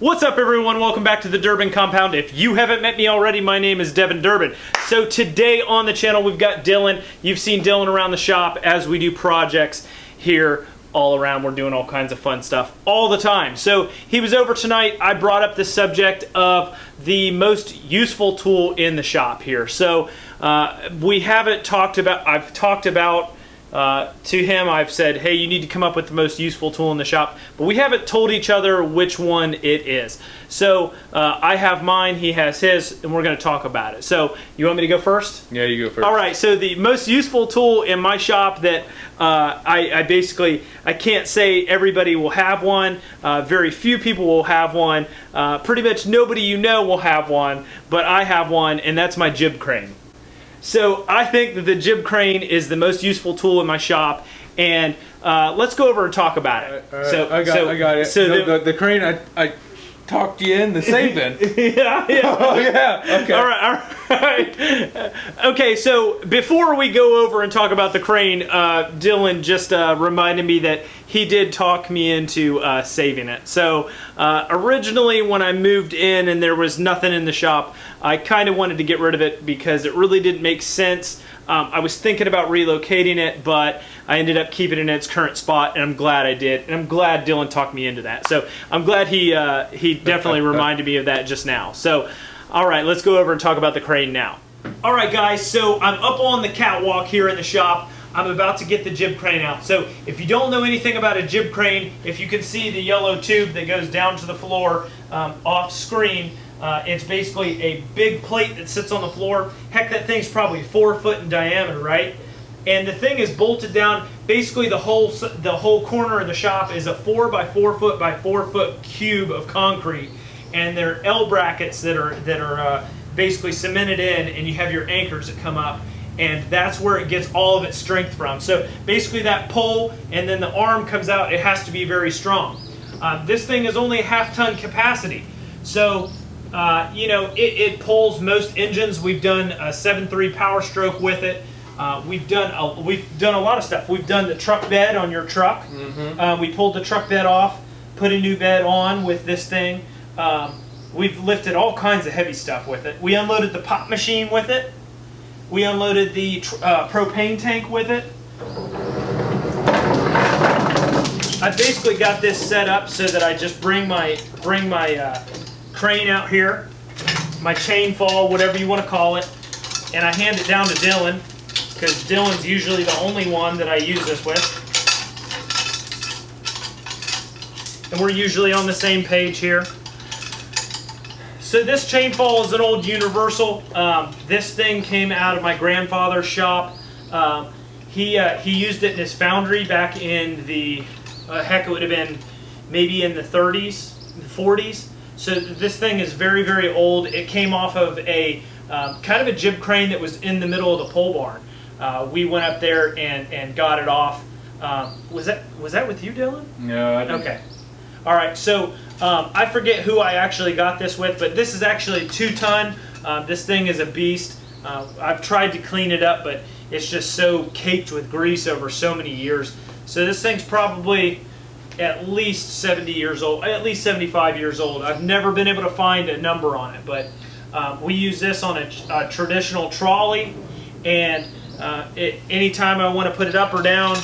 What's up everyone? Welcome back to the Durbin Compound. If you haven't met me already, my name is Devin Durbin. So today on the channel we've got Dylan. You've seen Dylan around the shop as we do projects here all around. We're doing all kinds of fun stuff all the time. So he was over tonight. I brought up the subject of the most useful tool in the shop here. So uh, we haven't talked about, I've talked about uh, to him, I've said, hey, you need to come up with the most useful tool in the shop, but we haven't told each other which one it is. So uh, I have mine, he has his, and we're going to talk about it. So you want me to go first? Yeah, you go first. All right, so the most useful tool in my shop that uh, I, I, basically, I can't say everybody will have one. Uh, very few people will have one. Uh, pretty much nobody you know will have one, but I have one, and that's my jib crane. So I think that the jib crane is the most useful tool in my shop, and uh, let's go over and talk about it. so I got, so, I got it. So no, the, the, the, crane, I, I talked you into saving. yeah, yeah. oh, yeah. Okay. All right, all right. okay, so before we go over and talk about the crane, uh, Dylan just uh, reminded me that he did talk me into uh, saving it. So uh, originally when I moved in and there was nothing in the shop, I kind of wanted to get rid of it because it really didn't make sense. Um, I was thinking about relocating it, but I ended up keeping it in its current spot, and I'm glad I did. And I'm glad Dylan talked me into that. So I'm glad he uh, he definitely reminded me of that just now. So, all right, let's go over and talk about the crane now. All right, guys. So I'm up on the catwalk here in the shop. I'm about to get the jib crane out. So if you don't know anything about a jib crane, if you can see the yellow tube that goes down to the floor um, off screen, uh, it's basically a big plate that sits on the floor. Heck, that thing's probably four foot in diameter, right? And the thing is bolted down. Basically, the whole the whole corner of the shop is a four by four foot by four foot cube of concrete, and they're L brackets that are that are uh, basically cemented in, and you have your anchors that come up, and that's where it gets all of its strength from. So basically, that pole and then the arm comes out. It has to be very strong. Uh, this thing is only a half ton capacity, so uh, you know, it, it, pulls most engines. We've done a 7.3 Power Stroke with it. Uh, we've done a, we've done a lot of stuff. We've done the truck bed on your truck. Mm -hmm. uh, we pulled the truck bed off, put a new bed on with this thing. Um, we've lifted all kinds of heavy stuff with it. We unloaded the pop machine with it. We unloaded the uh, propane tank with it. I basically got this set up so that I just bring my bring my uh, crane out here, my chain fall, whatever you want to call it, and I hand it down to Dylan, because Dylan's usually the only one that I use this with. And we're usually on the same page here. So this chain fall is an old universal. Um, this thing came out of my grandfather's shop. Um, he, uh, he used it in his foundry back in the, uh, heck, it would have been maybe in the 30s, the 40s. So this thing is very, very old. It came off of a um, kind of a jib crane that was in the middle of the pole barn. Uh, we went up there and, and got it off. Um, was that was that with you, Dylan? No, Okay. All right. So um, I forget who I actually got this with, but this is actually two ton. Um, this thing is a beast. Uh, I've tried to clean it up, but it's just so caked with grease over so many years. So this thing's probably at least 70 years old, at least 75 years old. I've never been able to find a number on it, but um, we use this on a, a traditional trolley, and uh, it, anytime I want to put it up or down,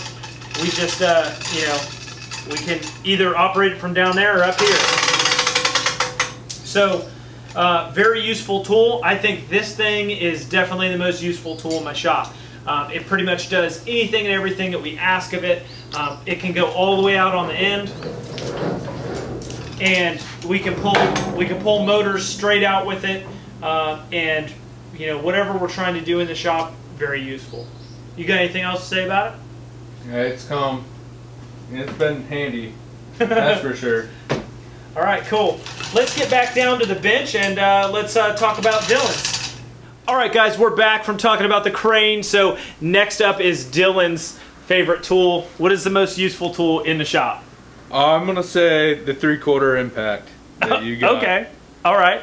we just, uh, you know, we can either operate it from down there or up here. So, uh, very useful tool. I think this thing is definitely the most useful tool in my shop. Um, it pretty much does anything and everything that we ask of it. Um, it can go all the way out on the end, and we can pull we can pull motors straight out with it, uh, and you know whatever we're trying to do in the shop, very useful. You got anything else to say about it? Yeah, it's come. It's been handy. That's for sure. All right, cool. Let's get back down to the bench and uh, let's uh, talk about Dylan's. All right, guys, we're back from talking about the crane. So next up is Dylan's favorite tool. What is the most useful tool in the shop? I'm gonna say the three-quarter impact that you got. okay. All right.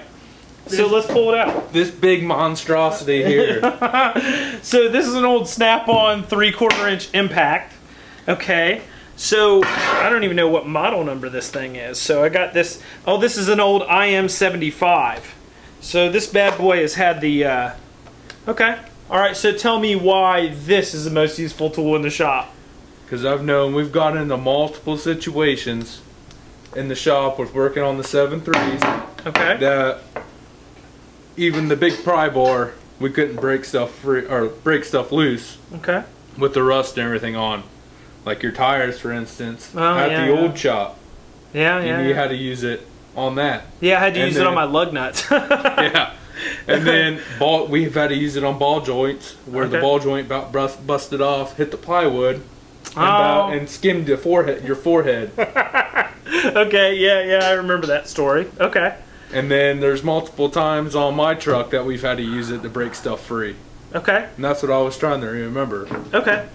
So let's pull it out. This big monstrosity here. so this is an old Snap-on three-quarter inch impact. Okay. So I don't even know what model number this thing is. So I got this. Oh, this is an old IM75. So this bad boy has had the. Uh, okay. All right. So tell me why this is the most useful tool in the shop. Because I've known we've got into multiple situations in the shop with working on the seven threes Okay. that even the big pry bar we couldn't break stuff free or break stuff loose Okay. with the rust and everything on. Like your tires, for instance, Oh, at yeah, the yeah. old shop, Yeah. you Yeah. knew Yeah. how to use it on that. yeah. I had to and use it on my lug nuts. yeah. And then ball, we've had to use it on ball joints where the ball joint about bust, busted off, hit the plywood, and, Oh. about, and skimmed the forehead, your forehead. okay. Yeah. Yeah. I remember that story. Okay. and then there's multiple times on my truck that we've had to use it to break stuff free. Okay. And that's what I was trying to remember. Okay.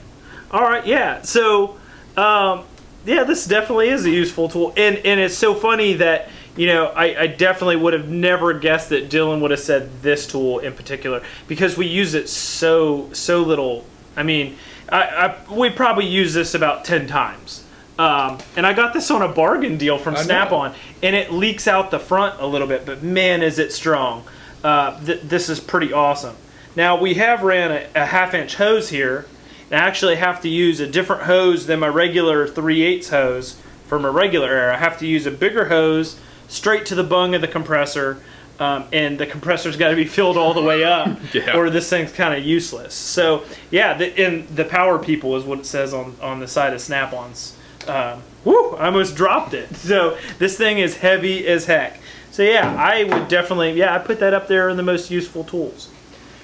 All right. Yeah. So, um, yeah, this definitely is a useful tool, and and it's so funny that you know I, I definitely would have never guessed that Dylan would have said this tool in particular because we use it so so little. I mean, I, I we probably use this about ten times. Um, and I got this on a bargain deal from Snap-on, and it leaks out the front a little bit, but man, is it strong! Uh, th- this is pretty awesome. Now we have ran a, a half-inch hose here, and I actually have to use a different hose than my regular 3 8 hose for my regular air. I have to use a bigger hose straight to the bung of the compressor, um, and the compressor's got to be filled all the way up, Yeah. or this thing's kind of useless. So yeah, the, and the power people is what it says on on the side of Snap-ons. Um, woo! I almost dropped it. So this thing is heavy as heck. So yeah, I would definitely yeah I put that up there in the most useful tools.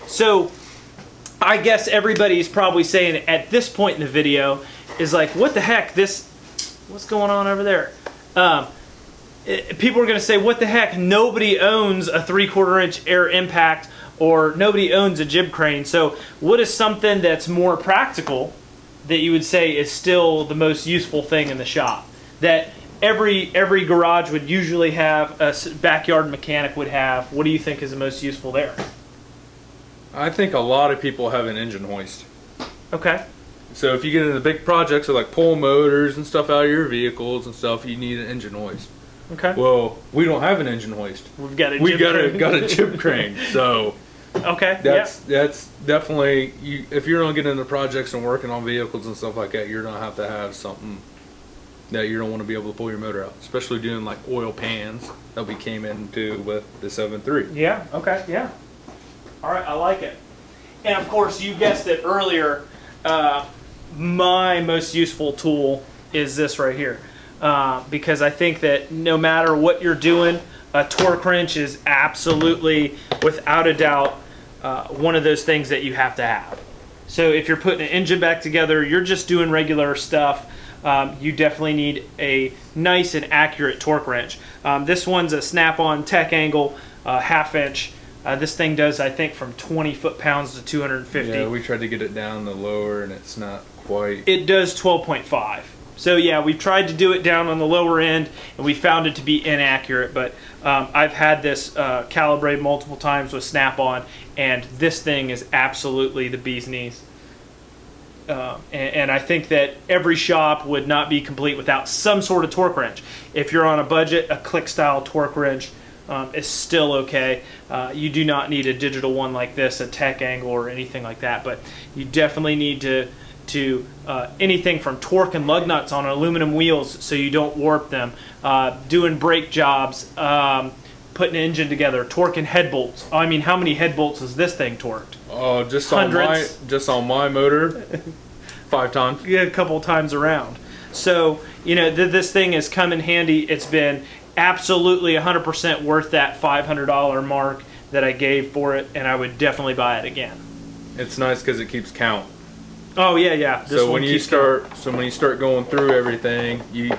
So I guess everybody's probably saying at this point in the video is like, what the heck? This, what's going on over there? Um, it- people are going to say, what the heck? Nobody owns a three quarter inch air impact or nobody owns a jib crane. So what is something that's more practical that you would say is still the most useful thing in the shop? That every every garage would usually have a backyard mechanic would have. What do you think is the most useful there? I think a lot of people have an engine hoist. Okay. So if you get into big projects or like pull motors and stuff out of your vehicles and stuff, you need an engine hoist. Okay. Well, we don't have an engine hoist. We've got a We got a got a jib crane. So Okay. that's that's definitely you. If you're gonna get into projects and working on vehicles and stuff like that, you're gonna have to have something that you don't want to be able to pull your motor out, especially doing like oil pans that we came into with the seven three. Yeah. Yeah. Okay. Yeah. All right. I like it. And of course, you guessed it earlier. Uh, my most useful tool is this right here, uh, because I think that no matter what you're doing, a torque wrench is absolutely, without a doubt, uh, one of those things that you have to have. So if you're putting an engine back together, you're just doing regular stuff. Um, you definitely need a nice and accurate torque wrench. Um, this one's a Snap-on Tech Angle uh, half inch. Uh, this thing does, I think, from 20 foot pounds to 250. Yeah, we tried to get it down the lower, and it's not quite. it does 12.5. So yeah, we've tried to do it down on the lower end, and we found it to be inaccurate. But um, I've had this uh, calibrated multiple times with Snap-on, and this thing is absolutely the bee's knees. Uh, and, and I think that every shop would not be complete without some sort of torque wrench. If you're on a budget, a click style torque wrench um, is still okay. Uh, you do not need a digital one like this, a tech angle or anything like that, but you definitely need to to uh, anything from torque and lug nuts on aluminum wheels so you don't warp them, uh, doing brake jobs, um, putting an engine together, torque and head bolts. I mean, how many head bolts is this thing torqued? Oh, just on my just on my motor, five times. Yeah, a couple times around. So, you know, th- this thing has come in handy. It's been absolutely 100% worth that $500 mark that I gave for it, and I would definitely buy it again. It's nice because it keeps count. Oh, yeah, yeah. This so when you start, so when you start going through everything, you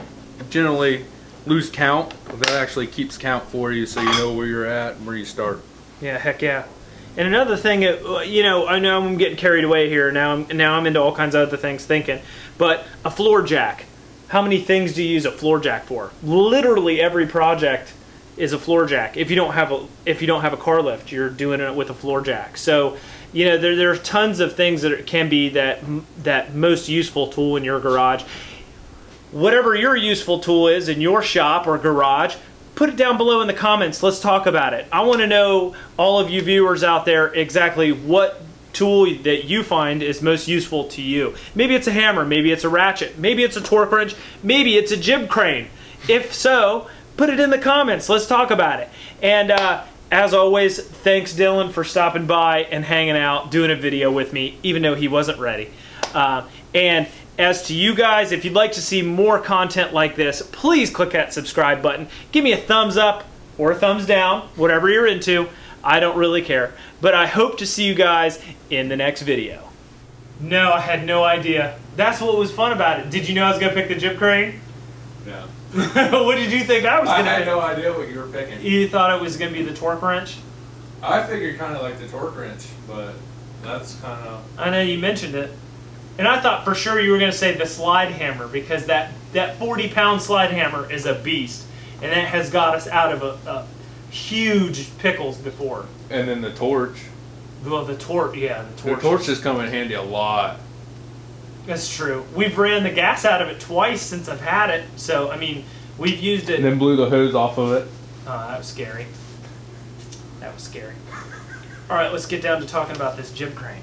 generally lose count. But that actually keeps count for you, so you know where you're at and where you start. Yeah, heck yeah. And another thing, uh, you know, I know I'm getting carried away here. Now I'm now I'm into all kinds of other things thinking. But a floor jack. How many things do you use a floor jack for? Literally every project is a floor jack. If you don't have a if you don't have a car lift, you're doing it with a floor jack. So, you know, there there are tons of things that can be that that most useful tool in your garage. whatever your useful tool is in your shop or garage, put it down below in the comments. Let's talk about it. I want to know, all of you viewers out there, exactly what tool that you find is most useful to you. Maybe it's a hammer, maybe it's a ratchet, maybe it's a torque wrench, maybe it's a jib crane. If so, put it in the comments. Let's talk about it. And uh, as always, thanks Dylan for stopping by and hanging out, doing a video with me, even though he wasn't ready. Uh, and as to you guys, if you'd like to see more content like this, please click that subscribe button. Give me a thumbs up or a thumbs down, whatever you're into. I don't really care. But I hope to see you guys in the next video. No, I had no idea. That's what was fun about it. Did you know I was going to pick the jib crane? No. what did you think I was going to I had to no idea what you were picking. You thought it was going to be the torque wrench? I figured kind of like the torque wrench, but that's kind of I know you mentioned it. And I thought for sure you were going to say the slide hammer because that, that 40 pound slide hammer is a beast. And that has got us out of a, a huge pickles before. and then the torch. Well, the torch, yeah, the The torch. torch has come in handy a lot. That's true. We've ran the gas out of it twice since I've had it. So, I mean, we've used it. And then blew the hose off of it. Oh, that was scary. That was scary. All right, let's get down to talking about this jib crane.